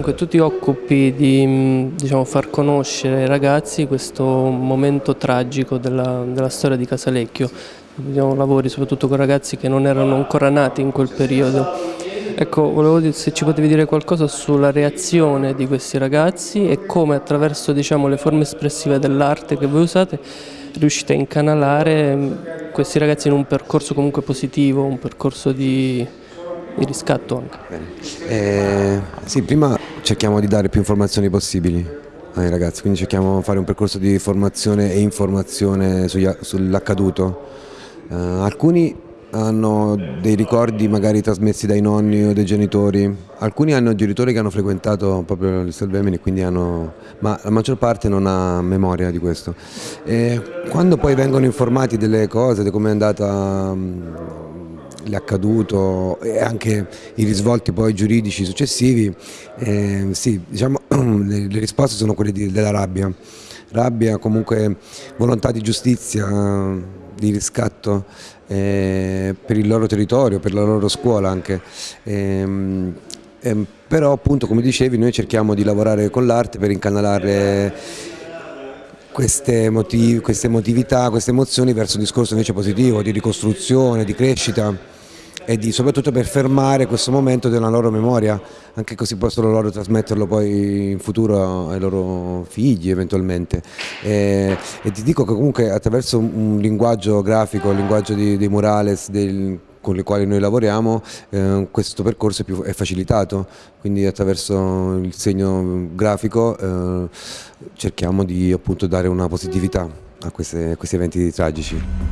Dunque, tu ti occupi di diciamo, far conoscere ai ragazzi questo momento tragico della, della storia di Casalecchio. Diciamo, lavori soprattutto con ragazzi che non erano ancora nati in quel periodo. Ecco, volevo dire se ci potevi dire qualcosa sulla reazione di questi ragazzi e come attraverso diciamo, le forme espressive dell'arte che voi usate riuscite a incanalare questi ragazzi in un percorso comunque positivo, un percorso di, di riscatto anche. Eh, sì, prima cerchiamo di dare più informazioni possibili ai ragazzi, quindi cerchiamo di fare un percorso di formazione e informazione sull'accaduto. Uh, alcuni hanno dei ricordi magari trasmessi dai nonni o dai genitori, alcuni hanno genitori che hanno frequentato proprio il Salvemini, quindi hanno, ma la maggior parte non ha memoria di questo. E quando poi vengono informati delle cose, di come è andata l'accaduto e anche i risvolti poi giuridici successivi, eh, sì, diciamo, le, le, risposte sono quelle di, della rabbia, rabbia comunque volontà di giustizia, di riscatto eh, per il loro territorio, per la loro scuola anche. Eh, però appunto come dicevi noi cerchiamo di lavorare con l'arte per incanalare queste, motiv queste emotività, queste emozioni verso un discorso invece positivo, di ricostruzione, di crescita e di, soprattutto per fermare questo momento della loro memoria, anche così possono loro trasmetterlo poi in futuro ai loro figli eventualmente. E, e ti dico che comunque attraverso un linguaggio grafico, il linguaggio di, dei murales, del, con le quali noi lavoriamo eh, questo percorso è, più, è, facilitato, quindi attraverso il segno grafico eh, cerchiamo di appunto dare una positività a, queste, a questi eventi tragici.